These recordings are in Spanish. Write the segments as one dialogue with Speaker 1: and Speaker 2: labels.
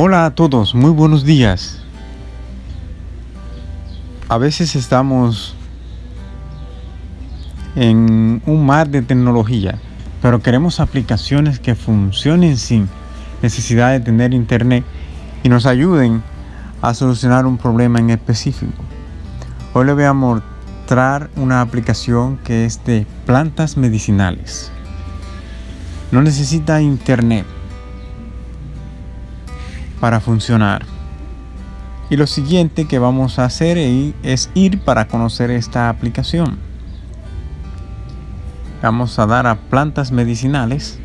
Speaker 1: Hola a todos, muy buenos días. A veces estamos en un mar de tecnología, pero queremos aplicaciones que funcionen sin necesidad de tener internet y nos ayuden a solucionar un problema en específico. Hoy le voy a mostrar una aplicación que es de plantas medicinales. No necesita internet para funcionar. Y lo siguiente que vamos a hacer es ir para conocer esta aplicación. Vamos a dar a plantas medicinales.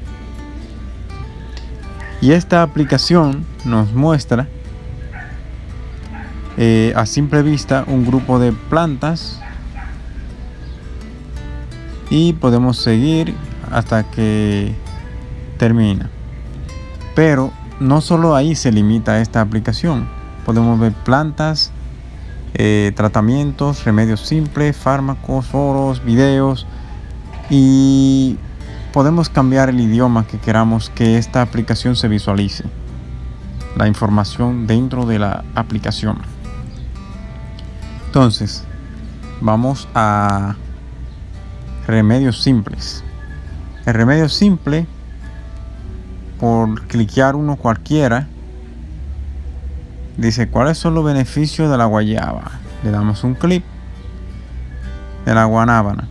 Speaker 1: Y esta aplicación nos muestra eh, a simple vista un grupo de plantas y podemos seguir hasta que termina pero no solo ahí se limita esta aplicación. Podemos ver plantas eh, tratamientos remedios simples fármacos foros videos. Y podemos cambiar el idioma que queramos que esta aplicación se visualice. La información dentro de la aplicación. Entonces, vamos a remedios simples. El remedio simple, por cliquear uno cualquiera, dice cuáles son los beneficios de la guayaba. Le damos un clic de la guanábana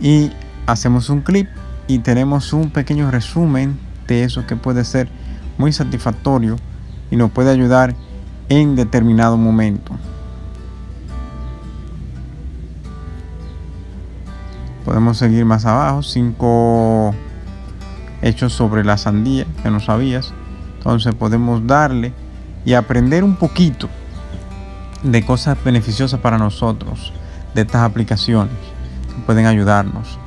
Speaker 1: y hacemos un clip y tenemos un pequeño resumen de eso que puede ser muy satisfactorio y nos puede ayudar en determinado momento. podemos seguir más abajo cinco hechos sobre la sandía que no sabías. Entonces podemos darle y aprender un poquito de cosas beneficiosas para nosotros de estas aplicaciones que pueden ayudarnos.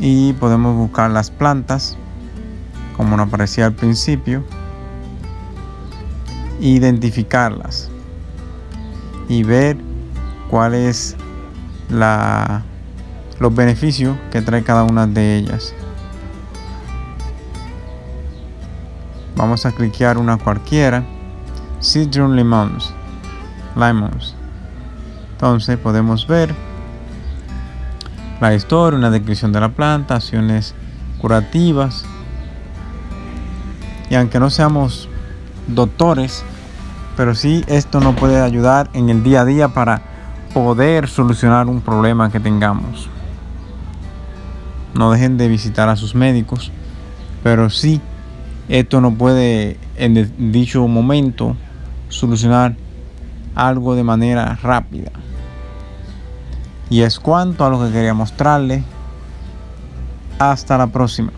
Speaker 1: Y podemos buscar las plantas como nos aparecía al principio identificarlas y ver cuál es la, los beneficios que trae cada una de ellas. Vamos a cliquear una cualquiera. Citron Lemons. Lemons. Entonces podemos ver la historia, una descripción de la planta, acciones curativas. Y aunque no seamos doctores, pero sí esto nos puede ayudar en el día a día para poder solucionar un problema que tengamos. No dejen de visitar a sus médicos, pero sí esto no puede en dicho momento solucionar algo de manera rápida. Y es cuanto a lo que quería mostrarle. Hasta la próxima.